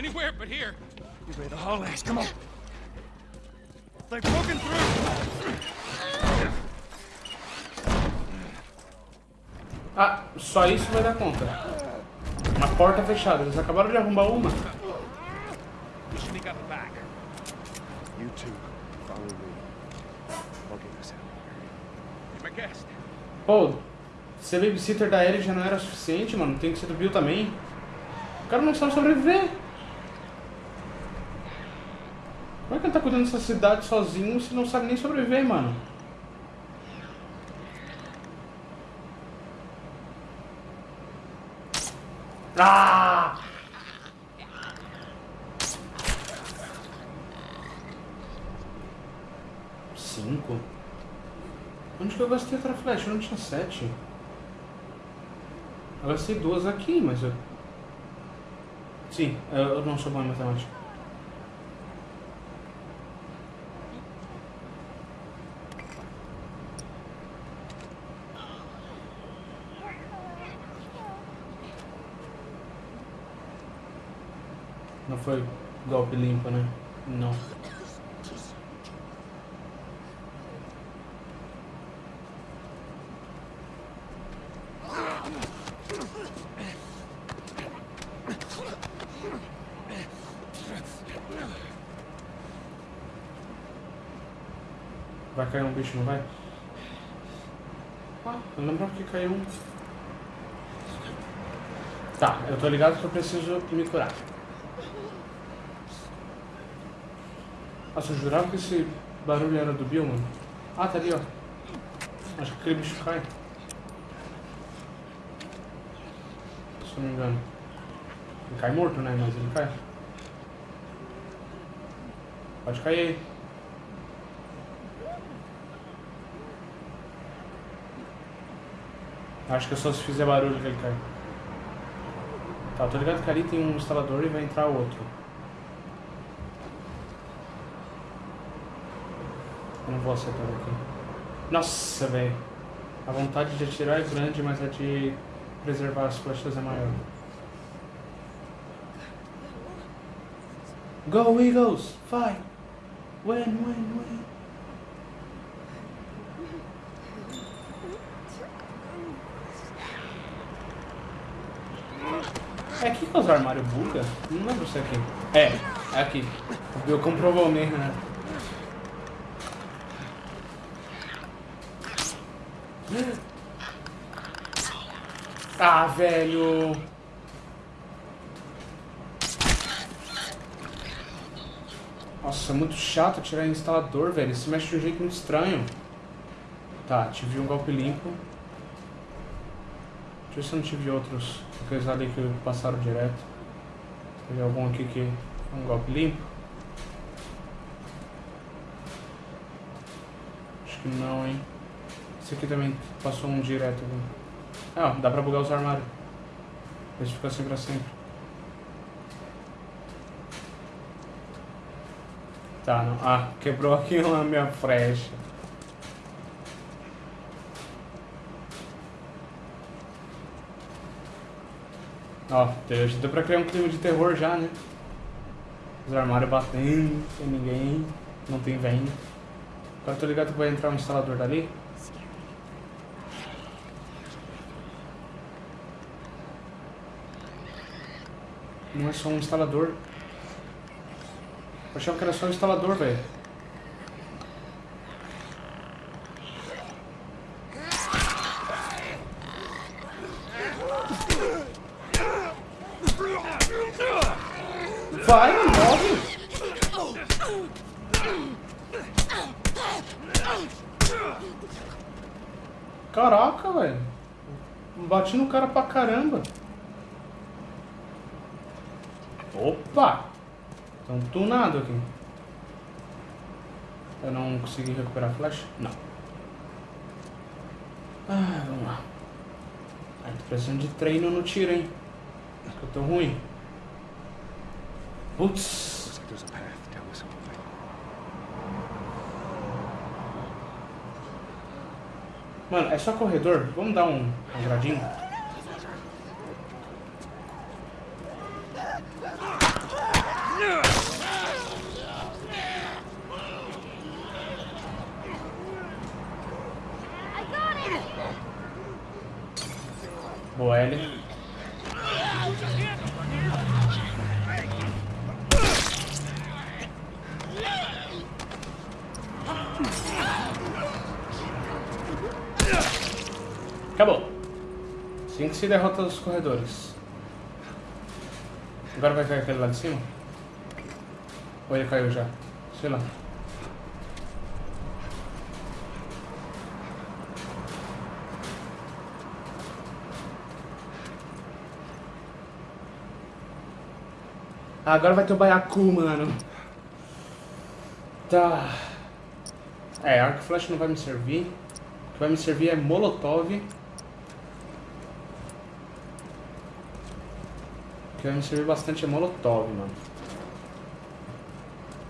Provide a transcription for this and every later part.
Anywhere but here. You haul ass? Come on. They've broken through. Ah, só isso vai dar conta. Uma porta fechada. Eles acabaram de arrombar uma. The. You two, follow me. I'll get us out of Be my guest. Pô, ser babysitter da Ellie já não era suficiente, mano. Tem que ser do Bill também. O cara não sabe sobreviver. Como é que ele tá cuidando dessa cidade sozinho se não sabe nem sobreviver, mano? Ah! Cinco? Onde que eu gastei outra flecha? Eu não tinha sete. Eu gastei duas aqui, mas eu... Sim, eu não sou bom em matemática. Foi golpe limpo, né? Não. Vai cair um bicho, não vai? Ah, eu que caiu um. Tá, eu tô ligado que eu preciso me curar. Nossa, eu jurava que esse barulho era do Bill, mano. Ah, tá ali, ó. Acho que aquele bicho cai. Se eu não me engano. Ele cai morto, né? Mas ele cai. Pode cair aí. Acho que é só se fizer barulho que ele cai. Tá, tô ligado que ali tem um instalador e vai entrar outro. Eu não vou acertar aqui. Nossa, velho. A vontade de atirar é grande, mas a de preservar as flechas é maior. Go Eagles! Fight! Win, win, win! É aqui que os armários buga? Não lembro se é aqui. É, é aqui. Bill comprovou mesmo, né? Ah, velho! Nossa, é muito chato tirar instalador, velho. Se mexe de um jeito muito estranho. Tá, tive um golpe limpo. Deixa eu ver se eu não tive outros. Aqueles ali que passaram direto. Teve algum aqui que um golpe limpo? Acho que não, hein? Esse aqui também passou um direto. Ah, dá pra bugar os armários. Esse fica assim pra sempre. Tá, não. Ah, quebrou aqui a minha flecha. Ó, deu pra criar um clima de terror já, né? Os armários batendo, sem ninguém, não tem venda. Agora tô ligado que vai entrar um instalador dali. Não é só um instalador. Eu achava que era só um instalador, velho. Vai, morre! Caraca, velho. Bati no cara pra caramba. Opa! Estão tunado aqui. Eu não consegui recuperar a flecha? Não. Ah, vamos lá. Ai, tô precisando de treino no tiro, hein? Porque eu tô ruim. Putz. A. Mano, é só corredor. Vamos dar um, um gradinho? L. Acabou. Assim que se derrota os corredores. Agora vai cair aquele lá de cima? Ou ele caiu já? Sei lá. Agora vai ter o Baiacu, mano. Tá. É, arco flecha não vai me servir. O que vai me servir é molotov. Que vai me servir bastante é molotov, mano.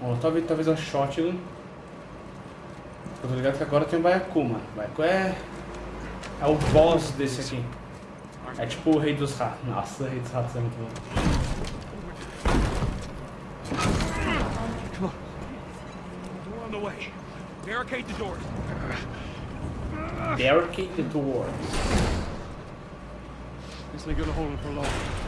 Molotov e talvez a shotgun. Eu tô ligado que agora tem o Baiacu, mano. Baiacu é... É o boss desse aqui. É tipo o rei dos ratos. Nossa, o rei dos ratos é muito bom. We're on the way. Barricade the doors. Barricade the doors. This ain't gonna hold him for long.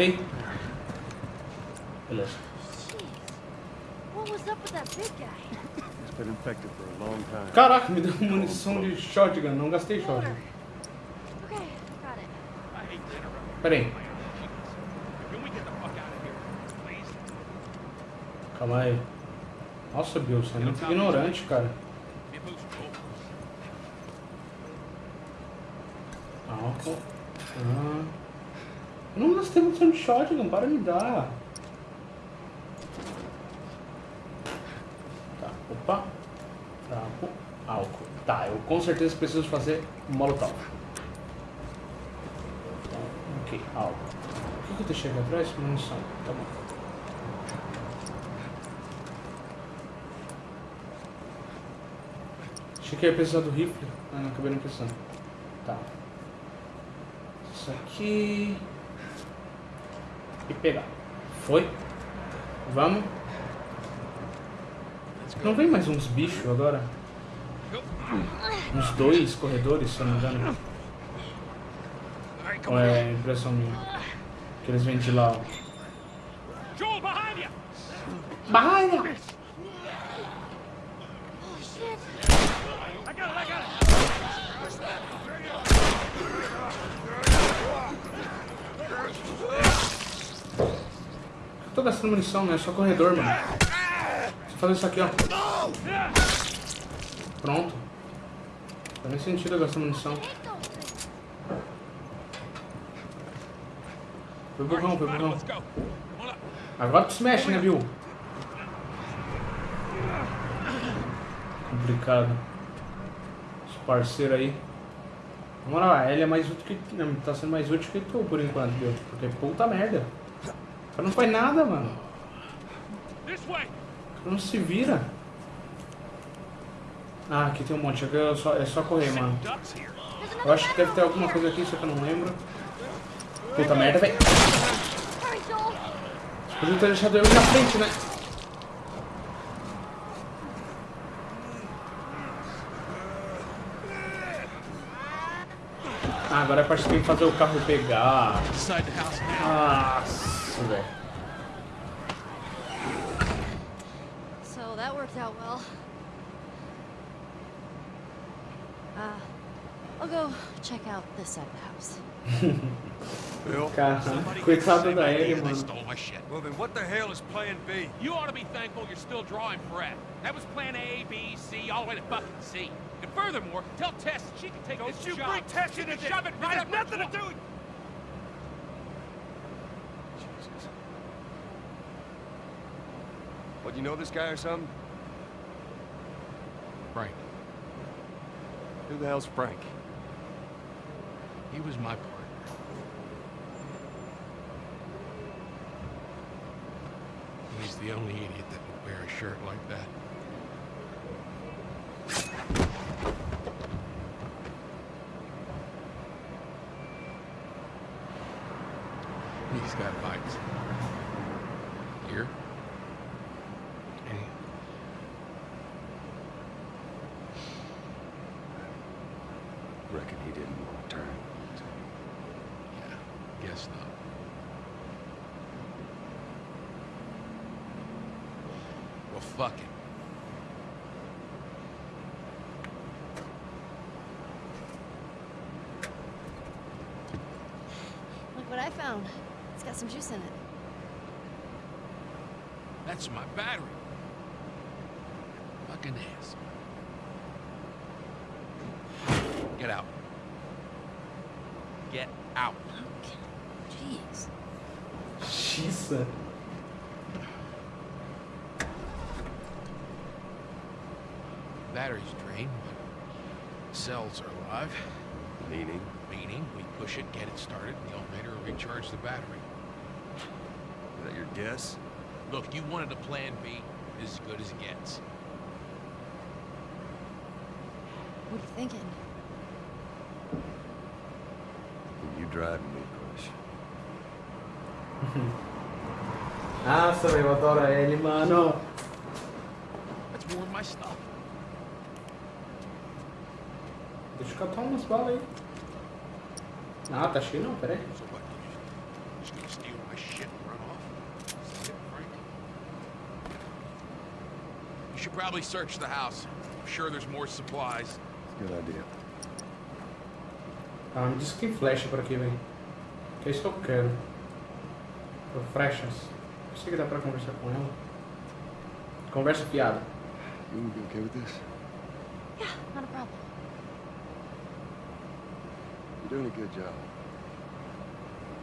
time. Caraca, me deu munição de shotgun. Não gastei shotgun. Pera aí. Calma aí. Nossa, Bill, você é muito ignorante, cara. Álcool. Ah. Não gastei munição de shotgun, para de dar. Tá, opa. Trapo. Álcool. Tá, eu com certeza preciso fazer molotov. Então, ok, álcool. O que, que eu deixei aqui atrás? Munição. Tá bom. Achei que ia precisar do rifle, mas não acabei não precisando. Tá. Isso aqui. E pegar. Foi. Vamos. Não vem mais uns bichos agora? Uns dois corredores, se eu não me engano. Ou é impressão minha? Que eles vêm de lá. ó. Joel, behind you! Barra! Oh shit! I got it, I got it! Eu tô gastando munição, né? É só corredor, mano. Eu fazer isso aqui, ó. Pronto. Não faz nem sentido eu gastar munição. Foi burrão, foi burrão. Agora tu se mexe, né, Bill? Complicado. Esse parceiro aí. Na moral, a Ellie é mais útil que. não, Tá sendo mais útil que tu por enquanto, Bill. Porque puta merda. Não faz nada, mano. Não se vira. Ah, aqui tem um monte. Aqui é só, é só correr, mano. Eu acho que deve ter alguma coisa aqui, só que eu não lembro. Puta merda, velho. Podia ter deixado eu na frente, né? Ah, agora é a parte que fazer o carro pegar. Inside the house now. Nossa, velho. So that worked out well. Uh, I'll go check out this side of the house. Bill? Cara, Somebody coitada saved da my Ellie, They mano. stole my shit. Well, then what the hell is Plan B? You ought to be thankful you're still drawing breath. That was plan A, B, C, all the way to fucking C. And furthermore, tell Tess she can take Don't this you job. bring Tess She into can this. shove it It right has up nothing to twat. do What, you know this guy or something? Frank. Who the hell's Frank? He was my partner. He's the only idiot that would wear a shirt like that. He's got bites. Well, fuck it. Look what I found. It's got some juice in it. That's my battery. Fucking ass. Get out. Get out. Jeez. Xiça. Battery's drained, but cells are alive. Meaning? Meaning, we push it, get it started, and the alternator will recharge the battery. Is that your guess? Look, you wanted a plan B. This is as good as it gets. What are you thinking? You driving me, Crush. Ah, Nossa, velho, eu adoro ele, mano. That's more of my stuff. Catar umas balas aí. Ah, tá cheio não, peraí. So what? You just gonna steal my shit and run off? Is that it, Frank? You should probably search the house. I'm sure there's more supplies. Good idea. Ah, me diz que tem flecha por aqui, velho. Que é isso que eu quero. Por flechas. Eu sei que dá pra conversar com ela. Conversa fiada. You gonna be okay with this? Yeah, not a problem. You're doing a good job.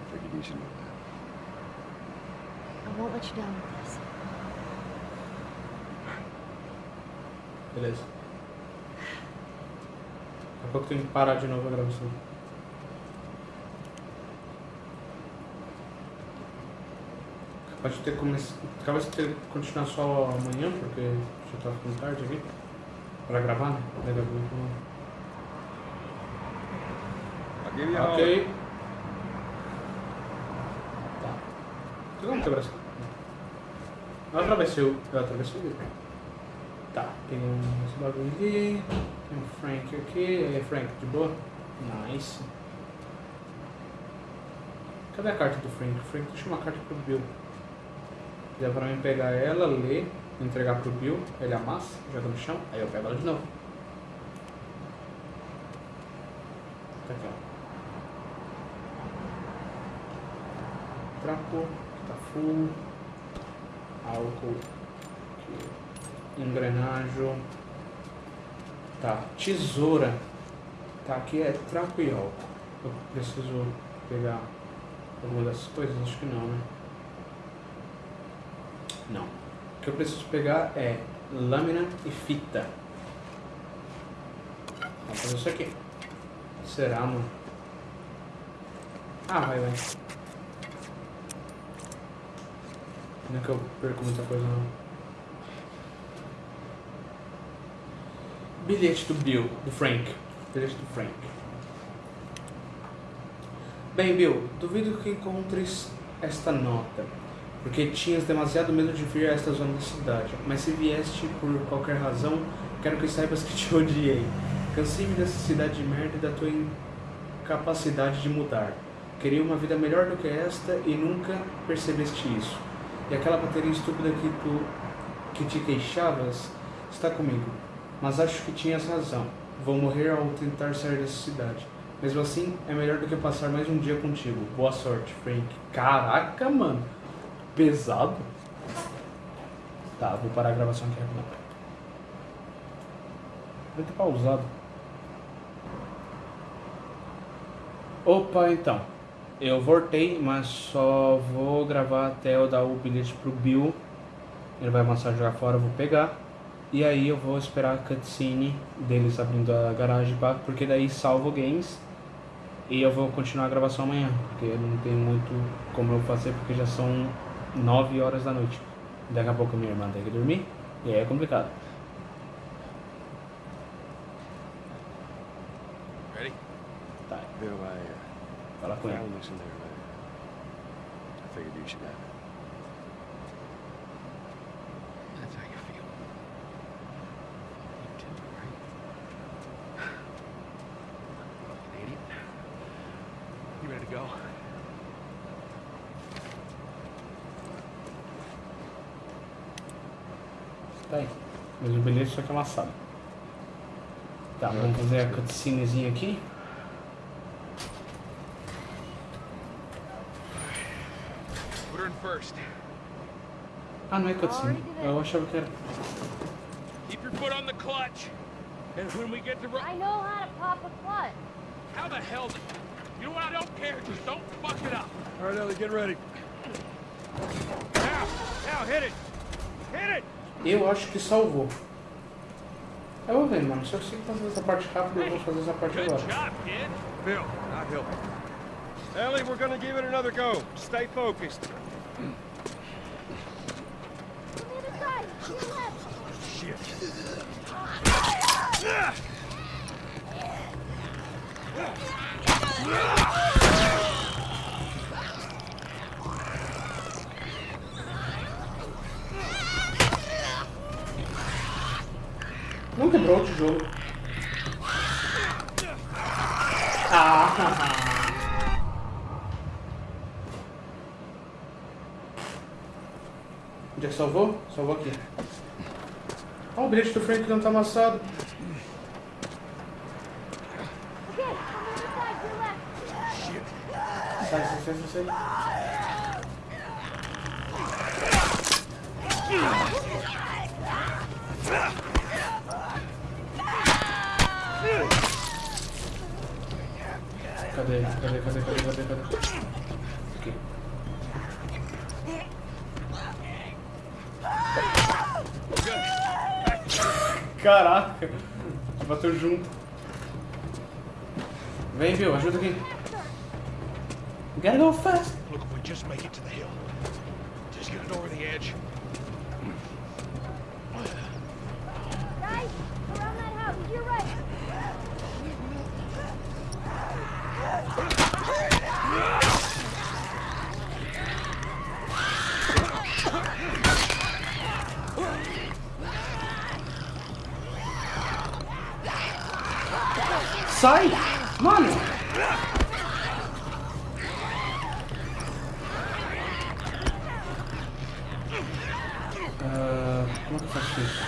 I figured you should know that. I won't let you down with this. Beleza. Daqui a pouco tem que parar de novo a gravação. Capaz de ter começado. Capaz de ter continuar só amanhã, porque já tá ficando tarde aqui. Pra gravar, né? Daqui a pouco. Give you Ok. Tá. Tem como quebrar essa? Eu atravessei o. Eu atravessei. Tá, tem um esse bagulho aqui. Tem um Frank aqui. Aí, Frank, de boa? Nice. Cadê a carta do Frank? Frank deixa uma carta pro Bill. Dá pra mim pegar ela, ler, entregar pro Bill, ele amassa, joga no chão, aí eu pego ela de novo. Tá aqui, ó. Trapo, tá full. Álcool. Engrenagem. Tá, tesoura. Tá, aqui é álcool. Eu preciso pegar alguma dessas coisas? Acho que não, né? Não. O que eu preciso pegar é lâmina e fita. Vamos fazer isso aqui. Será, mano? Ah, vai, vai. Não é que eu perco muita coisa, não. Bilhete do Bill, do Frank. Bilhete do Frank. Bem, Bill, duvido que encontres esta nota, porque tinhas demasiado medo de vir a esta zona da cidade. Mas se vieste por qualquer razão, quero que saibas que te odiei. Cansei-me dessa cidade de merda e da tua incapacidade de mudar. Queria uma vida melhor do que esta e nunca percebeste isso. E aquela bateria estúpida que tu que te queixavas está comigo. Mas acho que tinhas razão. Vou morrer ao tentar sair dessa cidade. Mesmo assim, é melhor do que passar mais um dia contigo. Boa sorte, Frank. Caraca, mano. Pesado. Tá, vou parar a gravação aqui rapidão. Vou ter pausado. Opa, então. Eu voltei, mas só vou gravar até eu dar o bilhete pro Bill. Ele vai amassar jogar fora, eu vou pegar. E aí eu vou esperar a cutscene deles abrindo a garagem, porque daí salvo games. E eu vou continuar a gravação amanhã, porque não tenho muito como eu fazer, porque já são 9 horas da noite. Daqui a pouco minha irmã tem que dormir, e aí é complicado. Ready? Tá, Bill, I fala com ele. found this in there. I figured you should have it. That's how you feel. You too, right? Fucking idiot. You ready to go? Tá aí. Mas o bilhete só que é amassado. Tá, vamos fazer a cutscenezinha aqui. Put her in first. Ah, não é cutscene. Eu achava que era. Keep your foot on the clutch. And when we get to I know how to pop a clutch. How the hell did... You know what? I don't care. Just don't fuck it up. All right, Ellie, get ready. Now, now, hit it. Hit it. Eu acho que salvou. Eu vou ver, mano. Se eu consigo fazer essa parte rápida, eu vou fazer essa parte agora. job, kid. Bill, not. Ellie, we're gonna give it another go. Stay focused. On the other side. To your left. Shit. Não quebrou o tijolo. Ah! Que salvou? Salvou aqui. Olha o bilhete do Frank não tá amassado. Sai, sai, sai, sai. Cadê? Cadê? Cadê? Cadê? Cadê? Cadê? Caraca! Bateu junto. Vem, viu? Ajuda aqui. Gotta go fast. Look, we just make it to the hill. Just get it over the edge. Guys, around that house. To your right. Sai! Mano! Ah, como é que eu faço isso?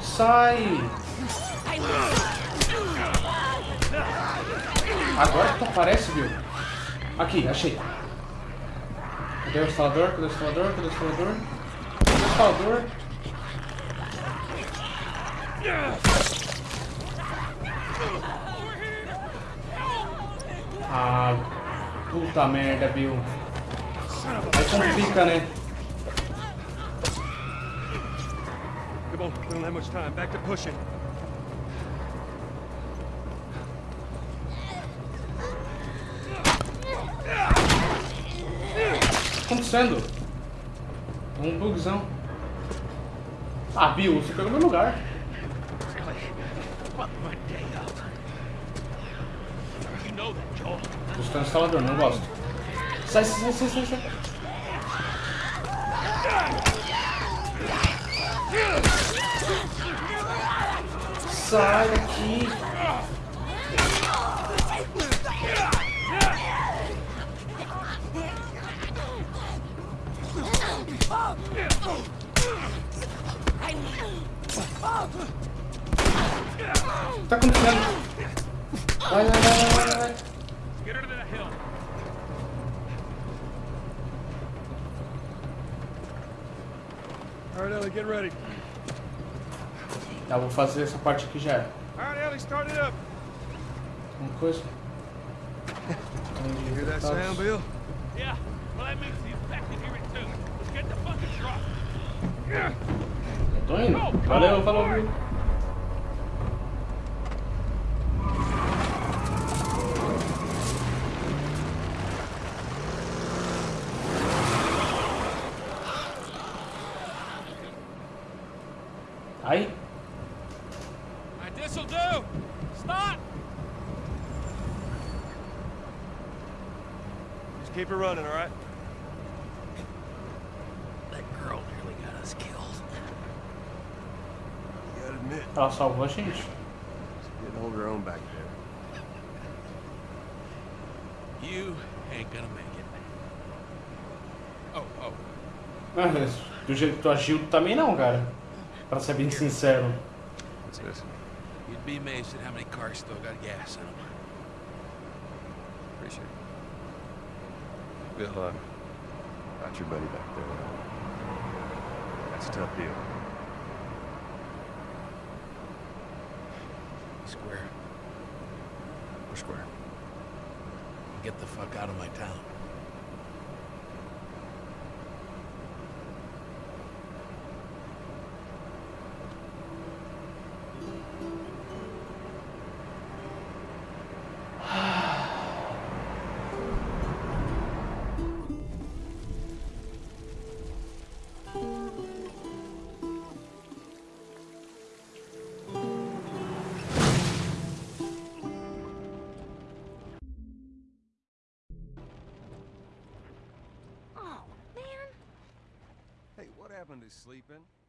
Sai! Agora que tu aparece, viu? Aqui, achei. Cadê o instalador? Cadê o instalador? Cadê o instalador? Cadê o instalador? Ah, puta merda, Bill. Aí complica, né? Come on, we don't have much time. Back to pushing. O que tá acontecendo? É um bugzão. Ah, Bill, você pegou meu lugar. Really? Fuck my day up. You know that, Joel. Buscando instalador, não gosto. Sai, sai, sai, sai, sai. Sai daqui. O que tá acontecendo? Vai, vai, vai, vai, vai, vai. Get her to the hill. All right, Ellie, get ready. Tá, vou fazer essa parte aqui já. All right, Ellie, start it up. Uma coisa. You hear that sound, Bill? Yeah, well, that makes the infected hear it too. Let's get the fucking truck. Eu tô indo. Valeu, falou, viu? Just keep it running, all right? That girl nearly got us killed. You gotta admit, ela salvou a gente. she didn't hold her own back there. You ain't gonna make it. Oh, oh. Ah, mas do jeito que tu agiu, também não, cara. Pra ser bem sincero. You'd be amazed at how many cars still got gas in them. Appreciate it. Bill, uh, got your buddy back there. That's a tough deal. Square. We're square. Get the fuck out of my town. Happened to sleeping?